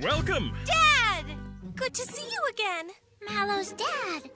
Welcome! Dad! Good to see you again. Mallow's dad.